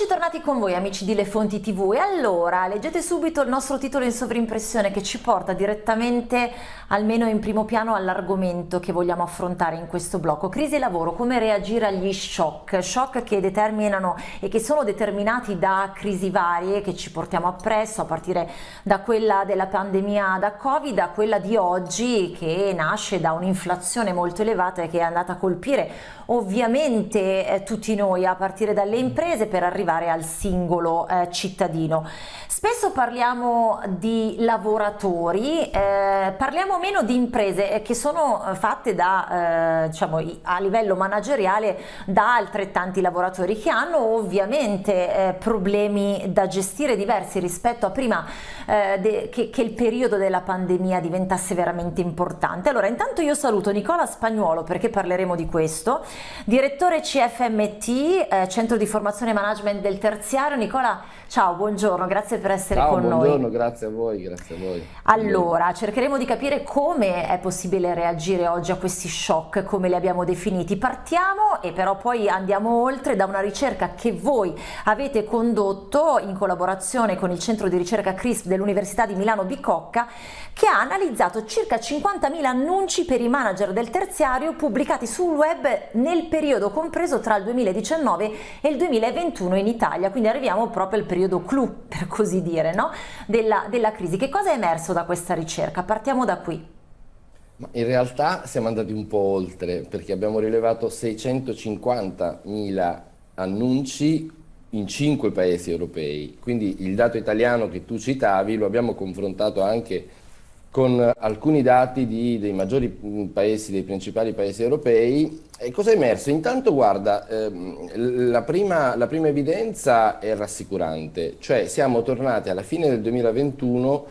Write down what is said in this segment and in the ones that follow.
Eccoci tornati con voi amici di Le Fonti TV e allora leggete subito il nostro titolo in sovrimpressione che ci porta direttamente almeno in primo piano all'argomento che vogliamo affrontare in questo blocco. Crisi e lavoro, come reagire agli shock, shock che determinano e che sono determinati da crisi varie che ci portiamo appresso a partire da quella della pandemia da Covid a quella di oggi che nasce da un'inflazione molto elevata e che è andata a colpire ovviamente eh, tutti noi a partire dalle imprese per arrivare al singolo eh, cittadino. Spesso parliamo di lavoratori, eh, parliamo meno di imprese eh, che sono eh, fatte da, eh, diciamo, a livello manageriale da altrettanti lavoratori che hanno ovviamente eh, problemi da gestire diversi rispetto a prima eh, che, che, il periodo della pandemia diventasse veramente importante. Allora intanto io saluto Nicola Spagnuolo perché parleremo di questo, direttore CFMT, Centro di Formazione e Management del Terziario. Nicola, ciao, buongiorno, grazie per essere ciao, con noi. Buongiorno, grazie a voi, grazie a voi. Allora, cercheremo di capire come è possibile reagire oggi a questi shock, come li abbiamo definiti. Partiamo e però poi andiamo oltre da una ricerca che voi avete condotto in collaborazione con il centro di ricerca CRISP dell'Università di Milano Bicocca che ha analizzato circa 50.000 annunci per i manager del terziario pubblicati sul web nel periodo compreso tra il 2019 e il 2021 in Italia, quindi arriviamo proprio al periodo clou per così dire no? della, della crisi. Che cosa è emerso da questa ricerca? Partiamo da qui. In realtà siamo andati un po' oltre perché abbiamo rilevato 650.000 annunci in cinque paesi europei, quindi il dato italiano che tu citavi lo abbiamo confrontato anche con alcuni dati di, dei maggiori paesi, dei principali paesi europei. E cosa è emerso? Intanto guarda, ehm, la, prima, la prima evidenza è rassicurante, cioè siamo tornati alla fine del 2021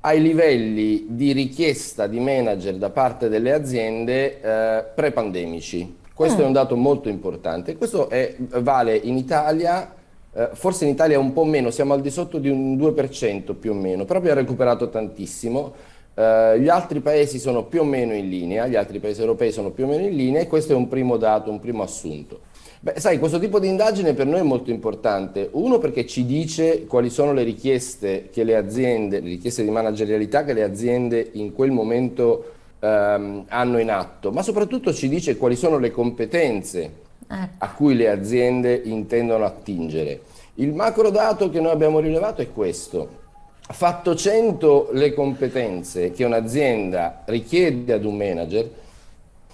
ai livelli di richiesta di manager da parte delle aziende eh, pre-pandemici. Questo mm. è un dato molto importante. Questo è, vale in Italia, eh, forse in Italia un po' meno, siamo al di sotto di un 2% più o meno, però abbiamo recuperato tantissimo. Eh, gli altri paesi sono più o meno in linea, gli altri paesi europei sono più o meno in linea e questo è un primo dato, un primo assunto. Beh, sai, questo tipo di indagine per noi è molto importante. Uno perché ci dice quali sono le richieste che le aziende, le richieste di managerialità che le aziende in quel momento ehm, hanno in atto, ma soprattutto ci dice quali sono le competenze ecco. a cui le aziende intendono attingere. Il macro dato che noi abbiamo rilevato è questo. Fatto 100 le competenze che un'azienda richiede ad un manager,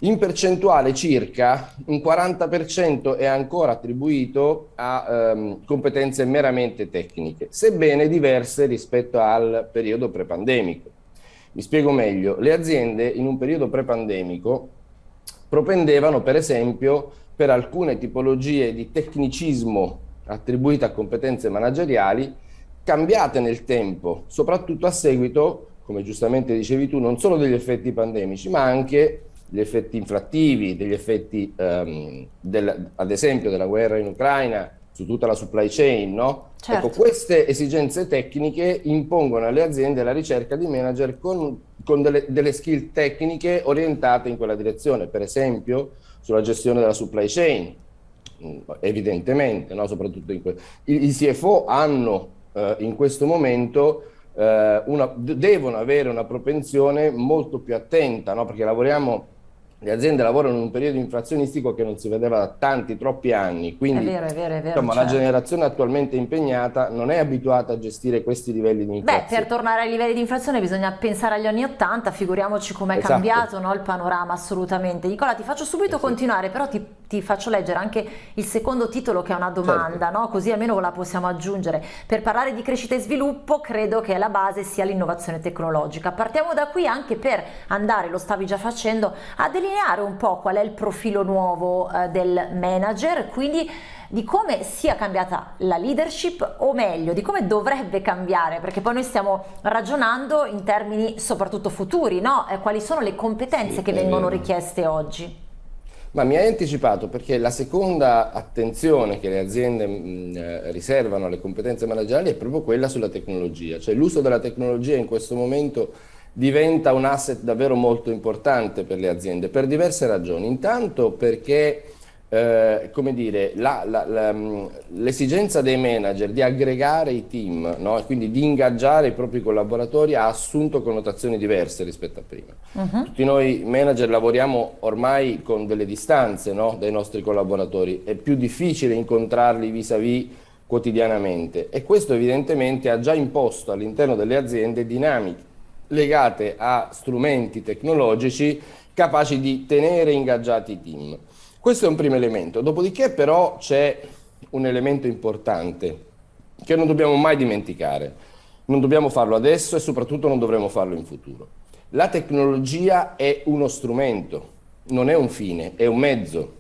in percentuale circa un 40% è ancora attribuito a um, competenze meramente tecniche, sebbene diverse rispetto al periodo prepandemico. Mi spiego meglio, le aziende in un periodo prepandemico propendevano per esempio per alcune tipologie di tecnicismo attribuite a competenze manageriali cambiate nel tempo, soprattutto a seguito, come giustamente dicevi tu, non solo degli effetti pandemici, ma anche gli effetti inflattivi, degli effetti um, del, ad esempio della guerra in Ucraina su tutta la supply chain, no? Certo. Ecco, queste esigenze tecniche impongono alle aziende la ricerca di manager con, con delle, delle, skill tecniche orientate in quella direzione, per esempio sulla gestione della supply chain, mm, evidentemente, no? soprattutto in I, I CFO hanno eh, in questo momento eh, una, devono avere una propensione molto più attenta, no? perché lavoriamo le aziende lavorano in un periodo inflazionistico che non si vedeva da tanti, troppi anni, quindi è vero, è vero, è vero, insomma, certo. la generazione attualmente impegnata non è abituata a gestire questi livelli di inflazione. Beh, per tornare ai livelli di inflazione bisogna pensare agli anni 80, figuriamoci com'è esatto. cambiato no, il panorama assolutamente. Nicola, ti faccio subito sì. continuare, però ti, ti, faccio leggere anche il secondo titolo che è una domanda, certo. no? così almeno la possiamo aggiungere. Per parlare di crescita e sviluppo credo che la base sia l'innovazione tecnologica. Partiamo da qui anche per andare, lo stavi già facendo, a delineare un po' qual è il profilo nuovo eh, del manager, quindi di come sia cambiata la leadership o meglio di come dovrebbe cambiare perché poi noi stiamo ragionando in termini soprattutto futuri no? Quali sono le competenze sì, che vengono richieste oggi ma mi hai anticipato perché la seconda attenzione che le aziende mh, eh, riservano alle competenze manageriali è proprio quella sulla tecnologia, cioè l'uso della tecnologia in questo momento diventa un asset davvero molto importante per le aziende per diverse ragioni. Intanto perché eh, come dire, mm, l'esigenza dei manager di aggregare i team no? e quindi di ingaggiare i propri collaboratori ha assunto connotazioni diverse rispetto a prima. Uh -huh. Tutti noi manager lavoriamo ormai con delle distanze no? dai nostri collaboratori, è più difficile incontrarli vis-à-vis -vis quotidianamente e questo evidentemente ha già imposto all'interno delle aziende dinamiche legate a strumenti tecnologici capaci di tenere ingaggiati i team. Questo è un primo elemento, dopodiché però c'è un elemento importante che non dobbiamo mai dimenticare. Non dobbiamo farlo adesso e soprattutto non dovremo farlo in futuro. La tecnologia è uno strumento, non è un fine, è un mezzo.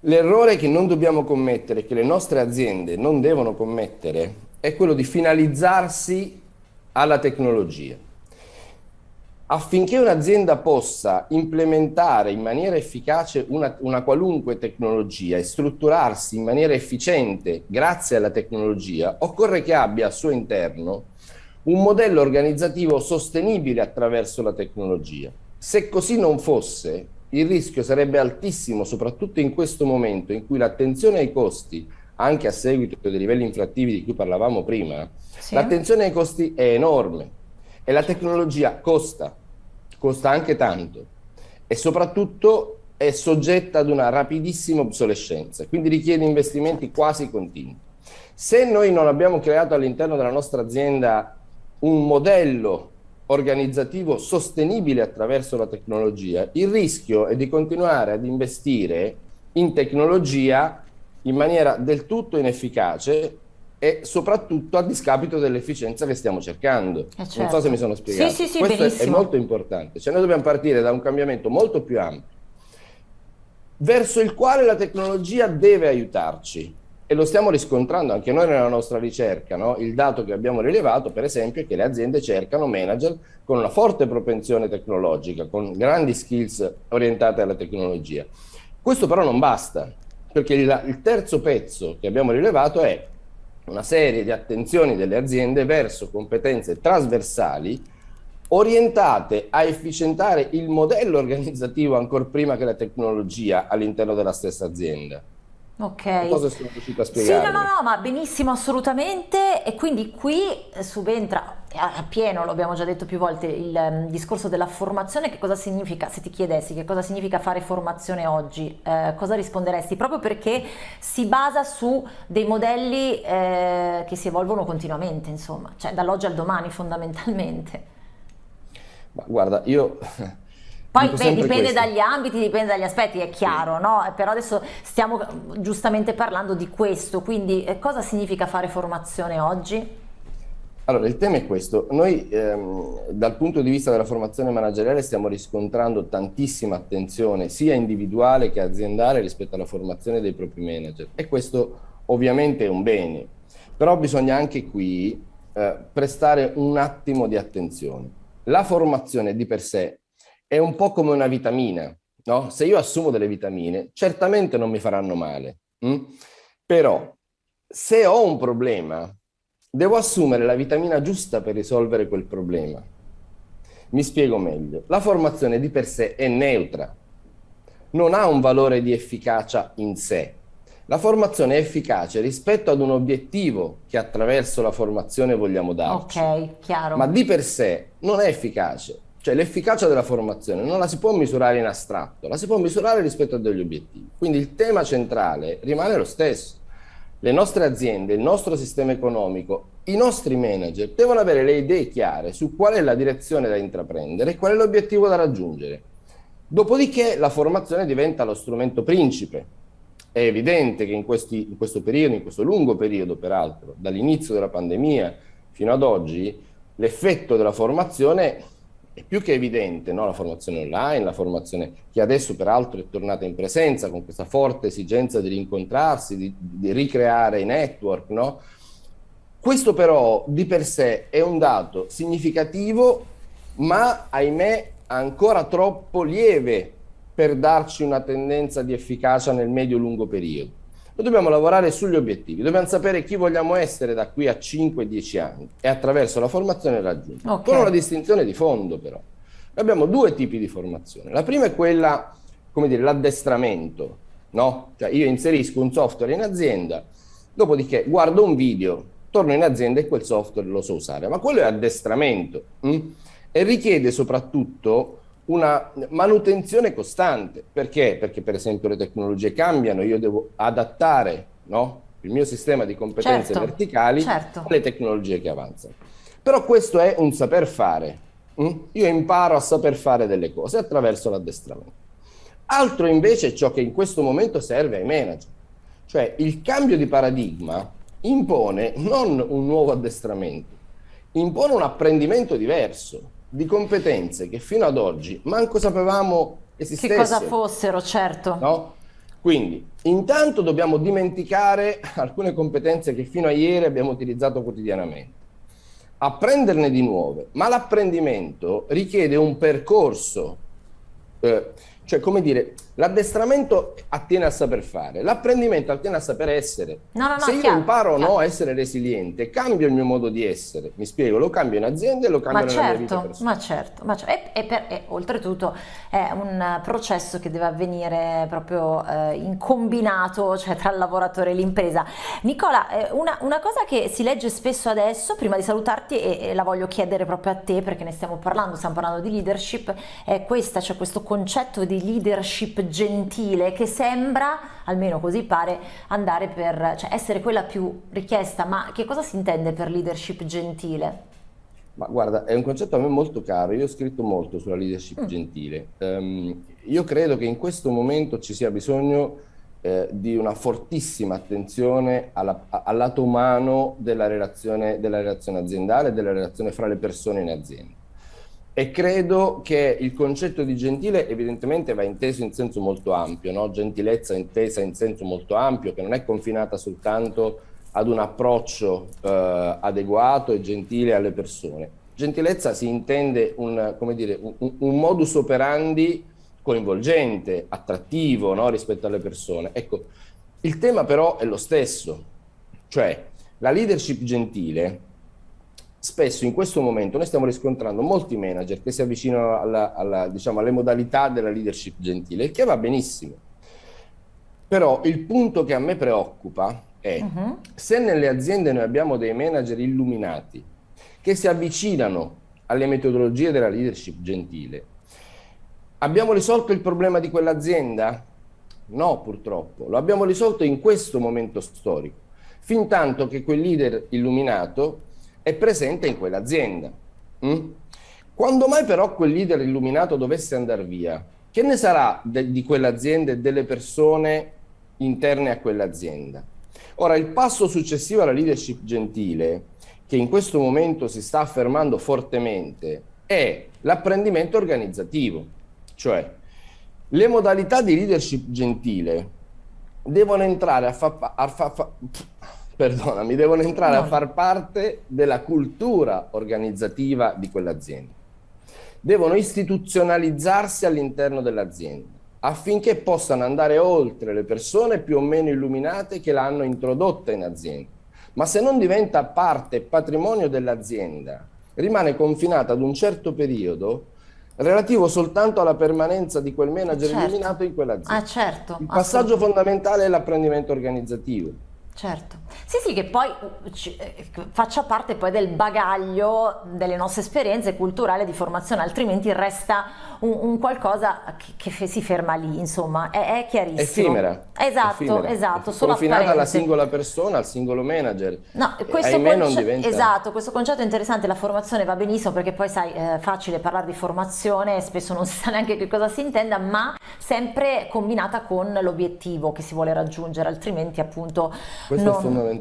L'errore che non dobbiamo commettere, che le nostre aziende non devono commettere, è quello di finalizzarsi alla tecnologia. Affinché un'azienda possa implementare in maniera efficace una, una, qualunque tecnologia e strutturarsi in maniera efficiente grazie alla tecnologia, occorre che abbia al suo interno un modello organizzativo sostenibile attraverso la tecnologia. Se così non fosse, il rischio sarebbe altissimo, soprattutto in questo momento in cui l'attenzione ai costi, anche a seguito dei livelli inflattivi di cui parlavamo prima, sì. l'attenzione ai costi è enorme e la tecnologia costa, costa anche tanto e soprattutto è soggetta ad una rapidissima obsolescenza, quindi richiede investimenti quasi continui. Se noi non abbiamo creato all'interno della nostra azienda un modello organizzativo sostenibile attraverso la tecnologia, il rischio è di continuare ad investire in tecnologia in maniera del tutto inefficace e soprattutto a discapito dell'efficienza che stiamo cercando. Eh certo. Non so se mi sono spiegato. Sì, sì, sì, Questo benissimo. è molto importante. Cioè noi dobbiamo partire da un cambiamento molto più ampio, verso il quale la tecnologia deve aiutarci. E lo stiamo riscontrando anche noi nella nostra ricerca. No? Il dato che abbiamo rilevato, per esempio, è che le aziende cercano manager con una forte propensione tecnologica, con grandi skills orientate alla tecnologia. Questo però non basta, perché il, il terzo pezzo che abbiamo rilevato è una serie di attenzioni delle aziende verso competenze trasversali orientate a efficientare il modello organizzativo ancora prima che la tecnologia all'interno della stessa azienda. Ok. Cosa sono riuscito a spiegare? Sì, no, no, no, ma benissimo, assolutamente. E quindi qui subentra a pieno, lo abbiamo già detto più volte, il um, discorso della formazione. Che cosa significa, se ti chiedessi che cosa significa fare formazione oggi, eh, cosa risponderesti? Proprio perché si basa su dei modelli eh, che si evolvono continuamente, insomma, cioè dall'oggi al domani fondamentalmente. Ma guarda, io poi beh, dipende questo. dagli ambiti, dipende dagli aspetti, è chiaro, no? Però adesso stiamo giustamente parlando di questo, quindi eh, cosa significa fare formazione oggi? Allora, il tema è questo. Noi ehm, dal punto di vista della formazione manageriale stiamo riscontrando tantissima attenzione, sia individuale che aziendale, rispetto alla formazione dei propri manager. E questo ovviamente è un bene. Però bisogna anche qui eh, prestare un attimo di attenzione. La formazione di per sé è un po' come una vitamina, no? Se io assumo delle vitamine, certamente non mi faranno male, hm? però se ho un problema, devo assumere la vitamina giusta per risolvere quel problema. Mi spiego meglio. La formazione di per sé è neutra, non ha un valore di efficacia in sé. La formazione è efficace rispetto ad un obiettivo che attraverso la formazione vogliamo darci. Ok, chiaro. Ma di per sé non è efficace. Cioè l'efficacia della formazione non la si può misurare in astratto, la si può misurare rispetto a degli obiettivi. Quindi il tema centrale rimane lo stesso. Le nostre aziende, il nostro sistema economico, i nostri manager devono avere le idee chiare su qual è la direzione da intraprendere e qual è l'obiettivo da raggiungere. Dopodiché la formazione diventa lo strumento principe. È evidente che in, questi, in questo periodo, in questo lungo periodo peraltro, dall'inizio della pandemia fino ad oggi, l'effetto della formazione è più che evidente no? la formazione online, la formazione che adesso peraltro è tornata in presenza con questa forte esigenza di rincontrarsi, di, di ricreare i network. No? Questo però di per sé è un dato significativo, ma ahimè ancora troppo lieve per darci una tendenza di efficacia nel medio-lungo periodo. Noi dobbiamo lavorare sugli obiettivi, dobbiamo sapere chi vogliamo essere da qui a 5-10 anni e attraverso la formazione raggiungere. Okay. Con una distinzione di fondo però. Abbiamo due tipi di formazione. La prima è quella, come dire, l'addestramento, no? Cioè io inserisco un software in azienda, dopodiché guardo un video, torno in azienda e quel software lo so usare, ma quello è addestramento mh? e richiede soprattutto una manutenzione costante. Perché? Perché per esempio le tecnologie cambiano, io devo adattare no? il mio sistema di competenze certo, verticali certo. alle tecnologie che avanzano. Però questo è un saper fare. Hm? Io imparo a saper fare delle cose attraverso l'addestramento. Altro invece è ciò che in questo momento serve ai manager. Cioè il cambio di paradigma impone non un nuovo addestramento, impone un apprendimento diverso di competenze che fino ad oggi manco sapevamo esistessero. Che cosa fossero, certo. No? Quindi, intanto dobbiamo dimenticare alcune competenze che fino a ieri abbiamo utilizzato quotidianamente. Apprenderne di nuove, ma l'apprendimento richiede un percorso eh, cioè, come dire, l'addestramento attiene a saper fare, l'apprendimento attiene a saper essere. No, no, no, Se io chiaro, imparo o no a essere resiliente, cambio il mio modo di essere. Mi spiego, lo cambio in azienda e lo cambio ma nella certo, vita personale. Ma certo, ma certo. E, e, per, e, oltretutto è un processo che deve avvenire proprio eh, in combinato, cioè tra il lavoratore e l'impresa. Nicola, eh, una, una, cosa che si legge spesso adesso, prima di salutarti e, e la voglio chiedere proprio a te perché ne stiamo parlando, stiamo parlando di leadership, è questa, cioè questo concetto di di gentile che sembra, almeno così pare, andare per, cioè essere quella più richiesta, ma che cosa si intende per leadership gentile? Ma guarda, è un concetto a me molto caro, io ho scritto molto sulla leadership mm. gentile. Um, io credo che in questo momento ci sia bisogno eh, di una fortissima attenzione alla, al lato umano della relazione, della relazione aziendale, della relazione fra le persone in azienda. E credo che il concetto di gentile evidentemente va inteso in senso molto ampio, no? gentilezza intesa in senso molto ampio, che non è confinata soltanto ad un approccio eh, adeguato e gentile alle persone. Gentilezza si intende un, dire, un, un modus operandi coinvolgente, attrattivo no? rispetto alle persone. Ecco, il tema però è lo stesso, cioè la leadership gentile spesso in questo momento noi stiamo riscontrando molti manager che si avvicinano alla, alla, diciamo, alle modalità della leadership gentile, il che va benissimo. Però il punto che a me preoccupa è uh -huh. se nelle aziende noi abbiamo dei manager illuminati che si avvicinano alle metodologie della leadership gentile, abbiamo risolto il problema di quell'azienda? No, purtroppo. Lo abbiamo risolto in questo momento storico. Fin tanto che quel leader illuminato è presente in quell'azienda. Mm? Quando mai però quel leader illuminato dovesse andare via, che ne sarà di quell'azienda e delle persone interne a quell'azienda? Ora, il passo successivo alla leadership gentile, che in questo momento si sta affermando fortemente, è l'apprendimento organizzativo, cioè le modalità di leadership gentile devono entrare a far... Fa, fa, fa, perdonami, devono entrare a far parte della cultura organizzativa di quell'azienda. Devono istituzionalizzarsi all'interno dell'azienda affinché possano andare oltre le persone più o meno illuminate che l'hanno introdotta in azienda. Ma se non diventa parte e patrimonio dell'azienda, rimane confinata ad un certo periodo relativo soltanto alla permanenza di quel manager certo. illuminato in quell'azienda. Ah, certo. Il passaggio fondamentale è l'apprendimento organizzativo. Certo, sì sì che poi eh, faccia parte poi del bagaglio delle nostre esperienze culturali di formazione, altrimenti resta un, un qualcosa che, che, si ferma lì, insomma, è, è chiarissimo. Effimera. Esatto, Effimera. esatto. Solo confinata alla singola persona, al singolo manager. No, questo, conce diventa... esatto, questo concetto è interessante, la formazione va benissimo perché poi sai, è facile parlare di formazione, spesso non si sa neanche che cosa si intenda, ma sempre combinata con l'obiettivo che si vuole raggiungere, altrimenti appunto questo non... è fondamentale,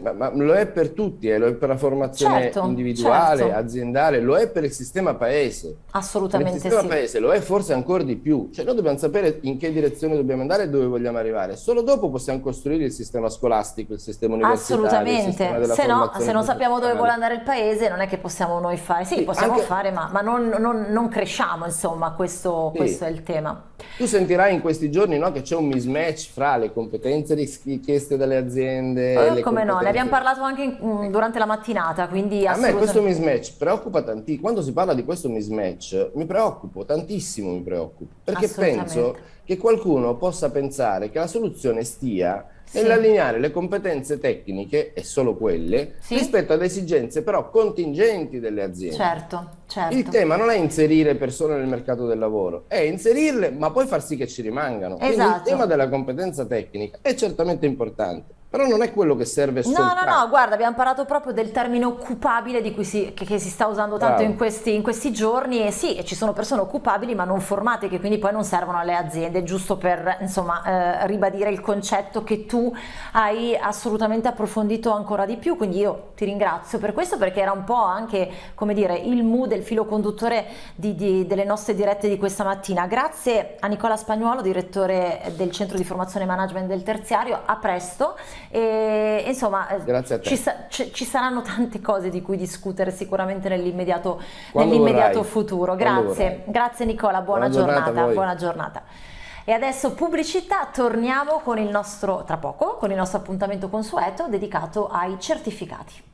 ma, ma, lo è per tutti, eh, lo è per la formazione certo, individuale, certo. aziendale, lo è per il sistema paese. Assolutamente sì. Il sistema sì. paese lo è forse ancora di più, cioè noi dobbiamo sapere in che direzione dobbiamo andare e dove vogliamo arrivare, solo dopo possiamo costruire il sistema scolastico, il sistema universitario, Assolutamente, se no se non sappiamo dove vuole andare il paese non è che possiamo noi fare, sì, sì possiamo anche... fare ma, ma non, non, non, cresciamo insomma, questo, sì. questo è il tema. Tu sentirai in questi giorni no, che c'è un mismatch fra le competenze richieste dalle aziende. Oh, come no, ne abbiamo parlato anche in, mm, durante la mattinata, quindi A me questo mismatch preoccupa tantissimo, quando si parla di questo mismatch mi preoccupo, tantissimo mi preoccupo, perché penso che qualcuno possa pensare che la soluzione stia nell'allineare le competenze tecniche, e solo quelle, sì. rispetto ad esigenze però contingenti delle aziende. Certo, certo. Il tema non è inserire persone nel mercato del lavoro, è inserirle ma poi far sì che ci rimangano. Esatto. Quindi il esatto. tema della competenza tecnica è certamente importante però non è quello che serve soltanto. No, no, no, guarda, abbiamo parlato proprio del termine occupabile di cui si, che, che, si sta usando tanto in questi, in questi, giorni. E sì, ci sono persone occupabili ma non formate che quindi poi non servono alle aziende, giusto per insomma eh, ribadire il concetto che tu hai assolutamente approfondito ancora di più, quindi io ti ringrazio per questo perché era un po' anche, come dire, il mood, il filo conduttore di, di, delle nostre dirette di questa mattina. Grazie a Nicola Spagnuolo, direttore del Centro di Formazione e Management del Terziario, a presto e insomma eh, ci, sa ci, saranno tante cose di cui discutere sicuramente nell'immediato nell futuro. Grazie, grazie Nicola, buona, buona giornata, giornata buona giornata. E adesso pubblicità, torniamo con il nostro, tra poco, con il nostro appuntamento consueto dedicato ai certificati.